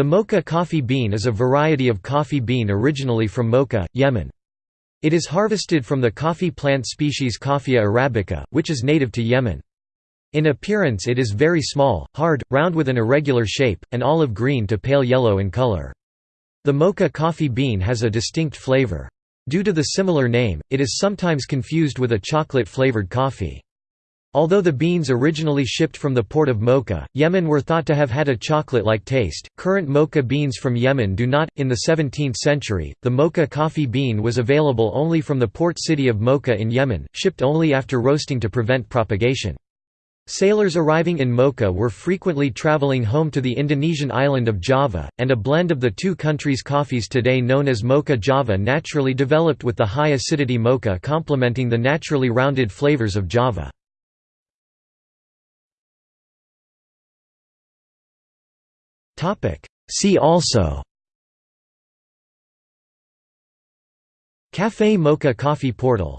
The mocha coffee bean is a variety of coffee bean originally from Mocha, Yemen. It is harvested from the coffee plant species Coffea arabica, which is native to Yemen. In appearance it is very small, hard, round with an irregular shape, and olive green to pale yellow in color. The mocha coffee bean has a distinct flavor. Due to the similar name, it is sometimes confused with a chocolate-flavored coffee. Although the beans originally shipped from the port of Mocha, Yemen were thought to have had a chocolate-like taste. Current mocha beans from Yemen do not. In the 17th century, the mocha coffee bean was available only from the port city of Mocha in Yemen, shipped only after roasting to prevent propagation. Sailors arriving in Mocha were frequently traveling home to the Indonesian island of Java, and a blend of the two countries' coffees today known as Mocha Java naturally developed with the high acidity Mocha complementing the naturally rounded flavors of Java. See also. Café Mocha Coffee Portal